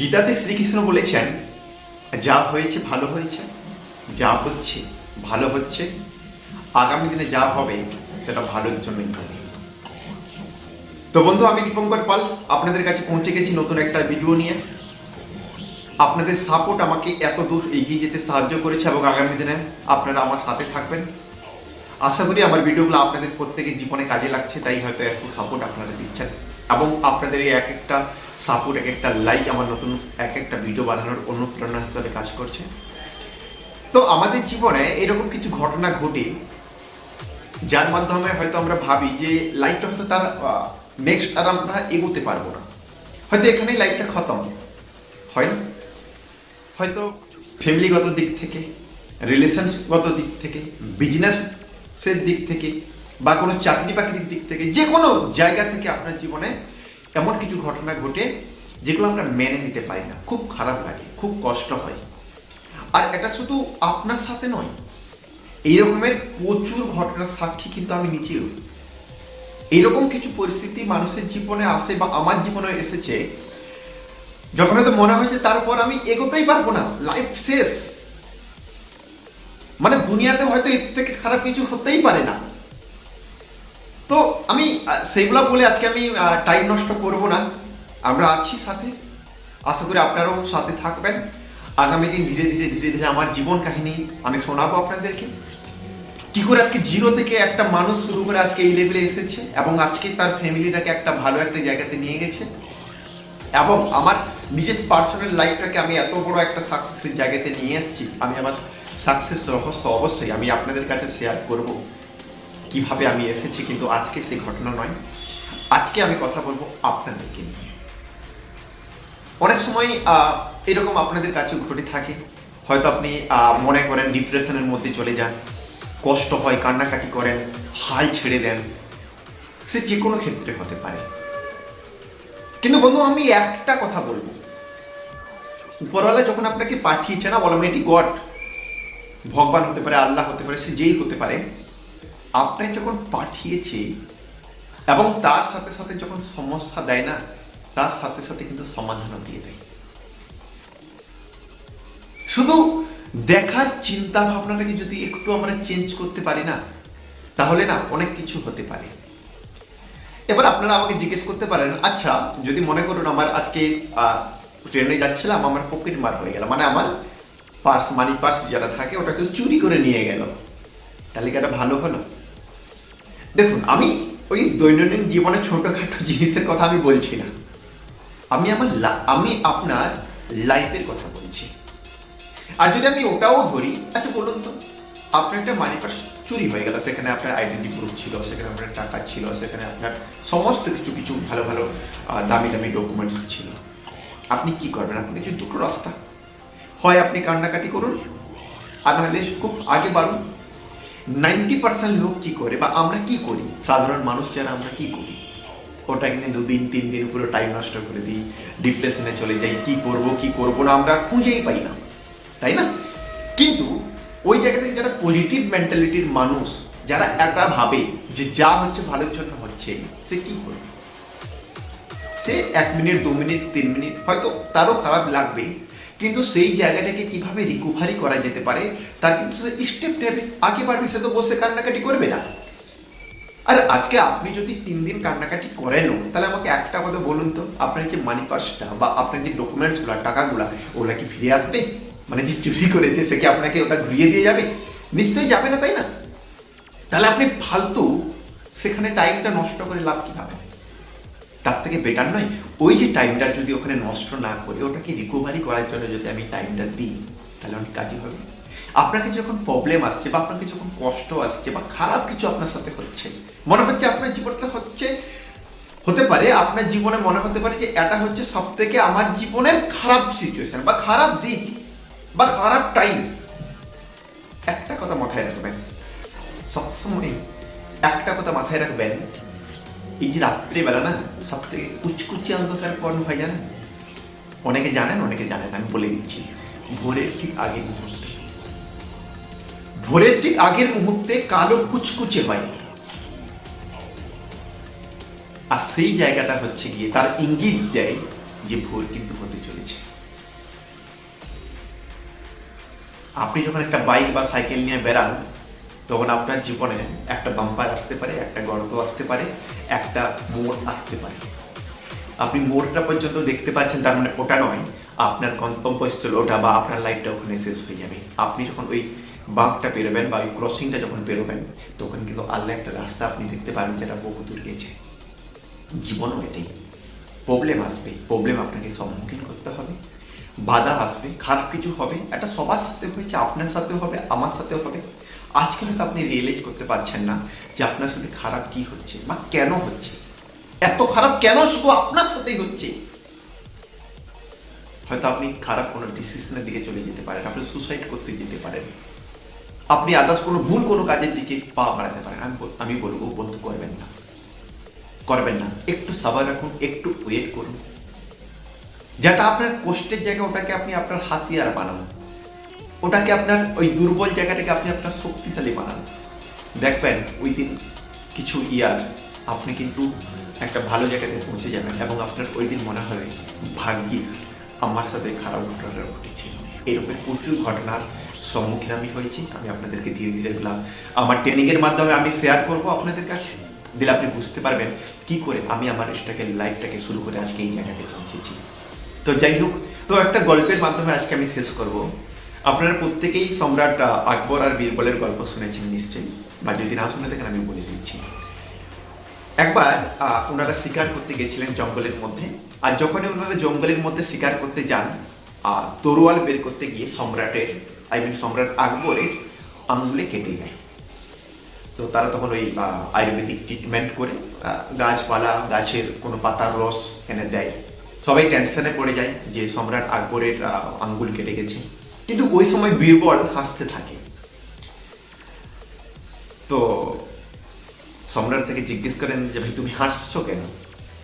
গীতাতে শ্রীকৃষ্ণ বলেছেন, যা হয়েছে ভালো হয়েছে, যা হচ্ছে ভালো হচ্ছে, আগামী দিনে যা হবে সেটা ভালোর জন্যই হবে। তো বন্ধু, আমি দীপঙ্কর পাল আপনাদের কাছে পৌঁছে গেছি নতুন একটা ভিডিও নিয়ে। আপনাদের সাপোর্ট আমাকে এত দূর এগিয়ে যেতে সাহায্য করেছে এবং আগামী দিনে আপনারা আমার সাথে থাকবেন। আশা করি আমার ভিডিওগুলো আপনাদের প্রত্যেকের জীবনে কাজে লাগছে, তাই হয়তো এত সাপোর্ট আপনারা দিচ্ছেন। এবং আপনাদের এই এক একটা সাপোর্ট এক একটা লাইক আমার নতুন, এক একটা ভিডিও বানানোর অনুপ্রেরণা হিসাবে কাজ করছে। তো আমাদের জীবনে এরকম কিছু ঘটনা ঘটে, যার মাধ্যমে হয়তো আমরা ভাবি যে লাইফটা হয়তো তার নেক্সট আর আমরা এগোতে পারব না। হয়তো এখানেই লাইফটা খতম, হয় না? হয়তো ফ্যামিলিগত দিক থেকে রিলেশনসগত দিক থেকে বিজনেসের দিক থেকে বা কোনো চাকরি বাকরির দিক থেকে, যে কোনো জায়গা থেকে আপনার জীবনে এমন কিছু ঘটনা ঘটে যেগুলো আমরা মেনে নিতে পারি না। খুব খারাপ লাগে, খুব কষ্ট হয়। আর এটা শুধু আপনার সাথে নয়, এই রকমের প্রচুর ঘটনার সাক্ষী কিন্তু আমি নিজেও এইরকম কিছু পরিস্থিতি মানুষের জীবনে আসে বা আমার জীবনে এসেছে, যখন হয়তো মনে হয়েছে তারপর আমি এগোতেই পারব না লাইফ শেষ। মানে দুনিয়াতে হয়তো এর থেকে খারাপ কিছু হতেই পারে না। তো আমি সেইগুলো বলে আজকে আমি টাইম নষ্ট করব না। আমরা আছি সাথে। আশা করি আপনারাও সাথে থাকবেন। আগামী দিন ধীরে ধীরে ধীরে ধীরে আমার জীবন কাহিনী আমি শোনাবো আপনাদেরকে। কি করে আজকে জিরো থেকে একটা মানুষ শুরু করে আজকে এই লেভেলে এসেছে এবং আজকে তার ফ্যামিলিটাকে একটা ভালো একটা জায়গাতে নিয়ে গেছে। এবং আমার নিজের পার্সোনাল লাইফটাকে আমি এত বড় একটা সাকসেসের জায়গাতে নিয়ে এসেছি। আমি আমার সাকসেস রহস্য অবশ্যই আমি আপনাদের কাছে শেয়ার করব কীভাবে আমি এসেছি, কিন্তু আজকে সেই ঘটনা নয়। আজকে আমি কথা বলব আপনাদেরকে নিয়ে। অনেক সময় এরকম আপনাদের কাছে ঘটে থাকে। হয়তো আপনি মনে করেন ডিপ্রেশনের মধ্যে চলে যান, কষ্ট হয়, কান্নাকাটি করেন, হাল ছেড়ে দেন। সে যে কোনো ক্ষেত্রে হতে পারে। কিন্তু বন্ধু, আমি একটা কথা বলব। উপরওয়ালা যখন আপনাকে পাঠিয়েছে না অলরেডি গড ভগবান হতে পারে, আল্লাহ হতে পারে, সে যেই হতে পারে আপনাকে যখন পাঠিয়েছে এবং তার সাথে সাথে যখন সমস্যা দেয় না, তার সাথে সাথে কিন্তু সমাধানও দিয়ে দেয়। শুধু দেখার চিন্তা ভাবনাটাকে যদি একটু আমরা চেঞ্জ করতে পারি না, তাহলে না অনেক কিছু হতে পারে। এবার আপনারা আমাকে জিজ্ঞেস করতে পারেন আচ্ছা যদি মনে করুন আমার আজকে ট্রেনে যাচ্ছিলাম, আমার পকেট মার হয়ে গেল মানে আমার পার্স, মানি পার্স যারা থাকে ওটাকে চুরি করে নিয়ে গেল। এটা ভালো হলো। দেখুন, আমি ওই দৈনন্দিন জীবনে ছোটখাটো জিনিসের কথা আমি বলছি না। আমি আমার আমি আপনার লাইফের কথা বলছি। আর যদি আমি ওটাও ধরি আচ্ছা বলুন তো, আপনার একটা মানি পার্স চুরি হয়ে গেল। সেখানে আপনার আইডেন্টি প্রুফ ছিল, সেখানে আপনার টাকা ছিল, সেখানে আপনার সমস্ত কিছু কিছু ভালো ভালো দামি দামি ডকুমেন্টস ছিল। আপনি কি করবেন? আপনি কিছু দুটো রাস্তা? হয় আপনি কান্নাকাটি করুন। আর নাহলে খুব আগে বাড়ুন। নাইনটি পার্সেন্ট লোক কী করে বা আমরা কি করি? সাধারণ মানুষ যারা, আমরা কি করি? ওটা কিনে দুদিন, তিন দিন পুরো টাইম নষ্ট করে দিই ডিপ্রেশনে চলে যাই, কি করব কি করব না, আমরা খুঁজেই পাই না। তাই না? কিন্তু ওই জায়গা থেকে যারা পজিটিভ মেন্টালিটির মানুষ, যারা এটা ভাবে যে যা হচ্ছে ভালোর জন্য হচ্ছে, সে কি করবে সে এক মিনিট দু মিনিট তিন মিনিট হয়তো তারও খারাপ লাগবে কিন্তু সেই জায়গাটাকে কীভাবে রিকভারি করা যেতে পারে, তার কিন্তু স্টেপ নেবে। আগে বাড়বে, সে তো বসে কান্নাকাটি করবে না। আর আজকে আপনি যদি তিন দিন কান্নাকাটি করেনও তাহলে আমাকে একটা কথা বলুন তো, আপনার যে মানি পার্সটা বা আপনার যে ডকুমেন্টসগুলো টাকাগুলো, ওগুলা কি ফিরে আসবে? মানে যে চুরি করেছে, সে কি আপনাকে ওটা ঘুরিয়ে দিয়ে যাবে? নিশ্চয়ই যাবে না, তাই না? তাহলে আপনি ফালতু, সেখানে টাইমটা নষ্ট করে লাভ কি হবে তার থেকে বেটার নয়। ওই যে টাইমটা যদি ওখানে নষ্ট না করে, ওটাকে রিকভারি করার জন্য যদি আমি টাইমটা দিই, তাহলে অনেক কাজই হবে। আপনাকে যখন প্রবলেম আসছে বা আপনাকে যখন কষ্ট আসছে বা খারাপ কিছু আপনার সাথে হচ্ছে, মনে হচ্ছে আপনার জীবনটা হচ্ছে, হতে পারে আপনার জীবনে মনে হতে পারে যে এটা হচ্ছে সব থেকে আমার জীবনের খারাপ সিচুয়েশন বা খারাপ দিক বা খারাপ টাইম একটা কথা মাথায় রাখবেন। সবসময় একটা কথা মাথায় রাখবেন এই যে রাত্রিবেলা না সব থেকে কুচকুচি অন্ধকার পর্ণ হয় জানেন? অনেকে জানেন অনেকে জানেন আমি বলে দিচ্ছি। ভোরের ঠিক আগের মুহূর্তে। ভোরের ঠিক আগের মুহূর্তে কালো কুচকুচে হয়। আর সেই জায়গাটা হচ্ছে গিয়ে তার ইঙ্গিত দেয় যে ভোর কিন্তু হতে চলেছে। আপনি যখন একটা বাইক বা সাইকেল নিয়ে বেরান তখন আপনার জীবনে একটা বাম্পার আসতে পারে, একটা গর্ত আসতে পারে, একটা মোড় আসতে পারে। আপনি মোড়টা পর্যন্ত দেখতে পাচ্ছেন, তার মানে ওটা নয়, আপনার গন্তব্যস্থল ওটা বা আপনার লাইফটা ওখানে শেষ হয়ে যাবে। আপনি যখন ওই বাঁকটা পেরোবেন বা ওই ক্রসিংটা যখন পেরোবেন, তখন কিন্তু আল্লাহ একটা রাস্তা আপনি দেখতে পাবেন যেটা বহু দূর গেছে জীবনও এটাই। প্রবলেম আসবে প্রবলেম আপনাকে সম্মুখীন করতে হবে। বাধা আসবে, খারাপ কিছু হবে এটা সবার সাথে হয়েছে, আপনার সাথেও হবে, আমার সাথেও হবে। আজকে হয়তো আপনি রিয়েলাইজ করতে পারছেন না যে আপনার সাথে খারাপ কি হচ্ছে বা কেন হচ্ছে। এত খারাপ কেন শুধু আপনার সাথেই হচ্ছে? হয়তো আপনি খারাপ কোনো ডিসিশনের দিকে চলে যেতে পারেন, আপনি সুসাইড করতে যেতে পারেন। আপনি আদার্স কোনো ভুল কোনো কাজের দিকে পা বাড়াতে পারেন। আমি আমি বলব, বন্ধু, করবেন না। করবেন না। একটু সাবার রাখুন, একটু ওয়েট করুন। যেটা আপনার কষ্টের জায়গা ওটাকে আপনি আপনার হাতিয়ার বানান। ওটাকে আপনার, ওই দুর্বল জায়গাটাকে আপনি আপনার শক্তিশালী বানান। দেখবেন ওই দিন কিছু ইয়ার আপনি কিন্তু একটা ভালো জায়গাতে পৌঁছে যাবেন এবং আপনার ওই দিন মনে হবে, ভাগ্যিস, আমার সাথে খারাপ ঘটনাটা ঘটেছে। এরকম প্রচুর ঘটনার সম্মুখীন আমি হয়েছি, আমি আপনাদেরকে ধীরে ধীরে দিলাম আমার ট্রেনিংয়ের মাধ্যমে আমি শেয়ার করব আপনাদের কাছে, দিলে আপনি বুঝতে পারবেন কি করে আমি আমার এটাকে লাইফটাকে শুরু করে আজকে এই জায়গাতে পৌঁছেছি। তো যাই হোক, তো একটা গল্পের মাধ্যমে আজকে আমি শেষ করব। আপনারা প্রত্যেকেই সম্রাট আকবর আর বীরবলের গল্প শুনেছেন নিশ্চয়ই বা যদি না শুনে থাকেন আমি বলে দিচ্ছি। একবার ওনারা শিকার করতে গেছিলেন জঙ্গলের মধ্যে আর যখনই ওনারা জঙ্গলের মধ্যে শিকার করতে যান আহ, তরোয়াল বের করতে গিয়ে সম্রাটের আই মিন সম্রাট আকবরের আঙুলে কেটে যায় তো তারা তখন ওই আয়ুর্বেদিক ট্রিটমেন্ট করে গাছপালা গাছের কোনো পাতার রস এনে দেয়। সবাই টেনশনে পড়ে যায় যে সম্রাট আকবরের আঙ্গুল কেটে গেছে। কিন্তু ওই সময় বীরবল হাসতে থাকে। তো সম্রাট থেকে জিজ্ঞেস করেন যে, ভাই, তুমি হাসছো কেন?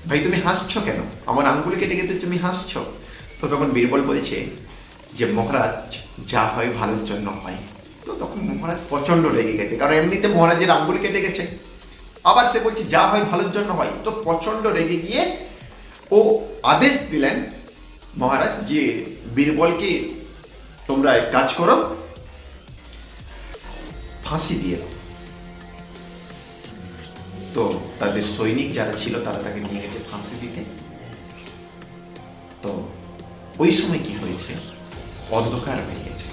ভাই, তুমি হাসছো কেন? আমার আঙ্গুল কেটে গেছে তুমি হাসছো? তো তখন বীরবল বলছে যে, মহারাজ, যা হয় ভালোর জন্য হয়। তো তখন মহারাজ প্রচণ্ড রেগে গেছে, কারণ এমনিতে মহারাজের আঙ্গুল কেটে গেছে আবার সে বলছে, যা হয় ভালোর জন্য হয়। তো প্রচণ্ড রেগে গিয়ে ও আদেশ দিলেন মহারাজ যে, বীরবলকে তোমরা এক কাজ করো। ফাঁসি দিয়ে দাও। তো তাদের সৈনিক যারা ছিল, তারা তাকে নিয়ে গেছে ফাঁসি দিতে। তো ওই সময় কি হয়েছে? অন্ধকার হয়ে গেছে।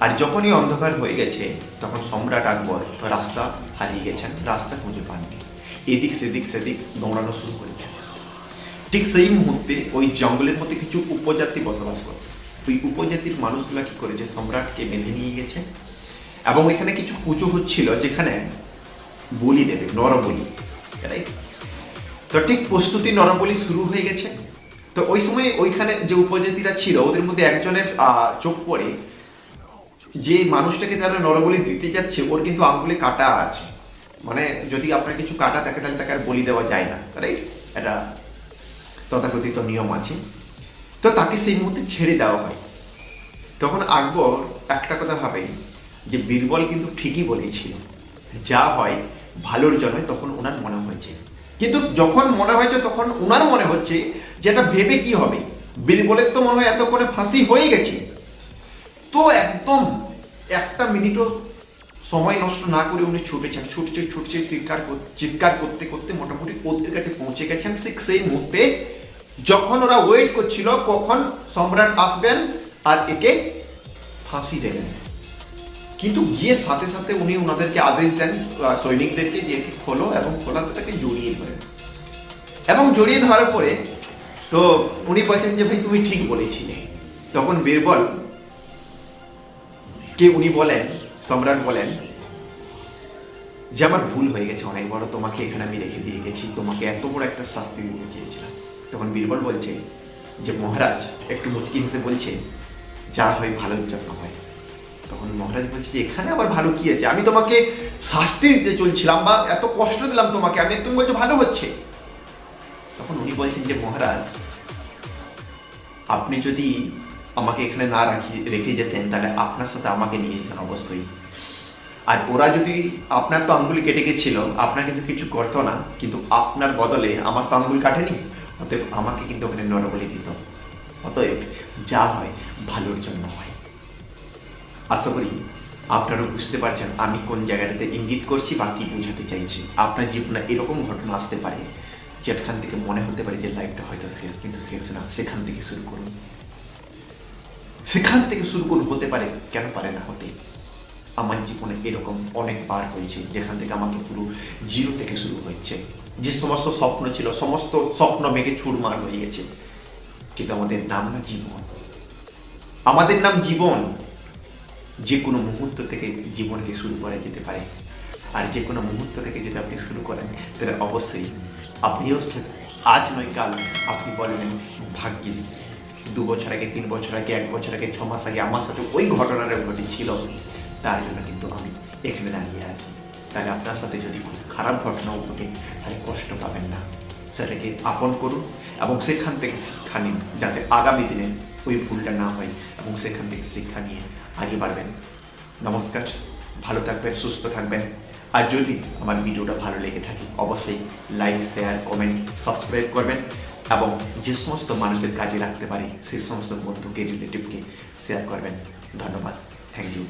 আর যখনই অন্ধকার হয়ে গেছে, তখন সম্রাট আকবর রাস্তা হারিয়ে গেছেন, রাস্তা খুঁজে পাননি। এদিক সেদিক সেদিক দৌড়ানো শুরু করেছেন। ঠিক সেই মুহূর্তে ওই জঙ্গলের মধ্যে কিছু উপজাতি বসবাস করত। ওই উপজাতির মানুষগুলা কি করেছে সম্রাটকে বেঁধে নিয়ে গেছে? এবং এখানে কিছু পুজো হচ্ছিল যেখানে বলি দেবে, নরবলি রাইট তো ঠিক প্রস্তুতি নরবলি শুরু হয়ে গেছে। তো ওই সময় ওইখানে যে উপজাতিরা ছিল, ওদের মধ্যে একজনের চোখ পড়ে। যে মানুষটাকে যারা নরবলি দিতে যাচ্ছে, ওর কিন্তু আঙ্গুলে কাটা আছে। মানে যদি আপনার কিছু কাটা থাকে, তাহলে তাকে আর বলি দেওয়া যায় না রাইট এটা তথাকথিত নিয়ম আছে। তো তাকে সেই মুহূর্তে ছেড়ে দেওয়া হয়। তখন আকবর একটা কথা ভাবে যে, বীরবল কিন্তু ঠিকই বলেছিল, যা হয় ভালোর জন্য তখন ওনার মনে হয়েছে। কিন্তু যখন মনে হয়েছে, তখন ওনার মনে হচ্ছে যেটা ভেবে কি হবে? বীরবলের তো মনে হয় এত করে ফাঁসি হয়ে গেছে। তো একদম একটা মিনিটও সময় নষ্ট না করে উনি ছুটেছেন, ছুটছে ছুটছে, চিৎকার চিৎকার করতে করতে মোটামুটি ওদের কাছে পৌঁছে গেছেন। ঠিক সেই মুহূর্তে যখন ওরা ওয়েট করছিল, কখন সম্রাট আসবেন আর একে ফাঁসি দেবেন। কিন্তু গিয়ে সাথে সাথে উনি ওনাদেরকে আদেশ দেন সৈনিকদেরকে যে একে খোলো এবং খোলাতে তাকে জড়িয়ে ধরেন এবং জড়িয়ে ধরার পরে, তো উনি বলছেন যে, ভাই, তুমি ঠিক বলেছিলে। তখন বীরবল, কে উনি বলেন, সম্রাট বলেন, যে আমার ভুল হয়ে গেছে অনেক বড়, তোমাকে এখানে আমি রেখে দিয়ে গেছি, তোমাকে এত বড় একটা শাস্তি দিতে চেয়েছিলাম। তখন বীরবল বলছে যে, মহারাজ, একটু মুচকি হেসে বলছে, যা হয় ভালোর জন্য হয়। তখন মহারাজ বলছে যে, এখানে আবার ভালো কি আছে? আমি তোমাকে শাস্তি দিতে চলছিলাম বা এত কষ্ট দিলাম তোমাকে, আমি তুমি বলছো ভালো হচ্ছে। তখন উনি বলছেন যে, মহারাজ, আপনি যদি আমাকে এখানে না রাখি, রেখে যেতেন, তাহলে আপনার সাথে আমাকে নিয়ে যেতেন অবশ্যই। আর ওরা যদি আপনার তো আঙ্গুল কেটে গেছিল, আপনার কিন্তু কিছু করতো না, কিন্তু আপনার বদলে আমার তো আঙ্গুল কাটেনি। অতএব আমাকে কিন্তু ওখানে নরবলি দিত। অতএব যা হয়, ভালোর জন্য হয়। আশা করি আপনারা বুঝতে পারছেন আমি কোন জায়গাটাতে ইঙ্গিত করছি বা কি বোঝাতে চাইছি। আপনার জীবনে এরকম ঘটনা আসতে পারে যেখান থেকে মনে হতে পারে যে লাইফটা হয়তো শেষ, কিন্তু শেষ না, সেখান থেকে শুরু করুন। সেখান থেকে শুরু করুন, হতে পারে, কেন পারে না হতে আমার জীবনে এরকম অনেকবার হয়েছে, যেখান থেকে আমাকে পুরো জিরো থেকে শুরু হচ্ছে যে সমস্ত স্বপ্ন ছিল, সমস্ত স্বপ্ন মেঘে চুরমার হয়ে গেছে। কিন্তু আমাদের নাম না জীবন। আমাদের নাম জীবন। যে কোনো মুহূর্ত থেকে জীবনকে শুরু করা যেতে পারে। আর যে কোনো মুহূর্ত থেকে যদি আপনি শুরু করেন, তাহলে অবশ্যই আপনিও আজ নয়, কাল আপনি বলবেন, ভাগ্যিস, দু বছর আগে, তিন বছর আগে, এক বছর আগে, ছ মাস আগে আমার সাথে ওই ঘটনাটা ঘটেছিল। তার জন্য কিন্তু আমি এখানে দাঁড়িয়ে আছি। তাহলে আপনার সাথে যদি খুব খারাপ ঘটনাও ঘটে, তাহলে কষ্ট পাবেন না। সেটাকে আপন করুন এবং সেখান থেকে শিক্ষা নিন, যাতে আগামী দিনে ওই ভুলটা না হয় এবং সেখান থেকে শিক্ষা নিয়ে আগে বাড়বেন। নমস্কার, ভালো থাকবেন, সুস্থ থাকবেন। আর যদি আমার ভিডিওটা ভালো লেগে থাকে, অবশ্যই লাইক, শেয়ার, কমেন্ট, সাবস্ক্রাইব করবেন এবং যে সমস্ত মানুষের কাজে রাখতে পারি সেই সমস্ত বন্ধুকে, রিলেটিভকে শেয়ার করবেন। ধন্যবাদ। Thank you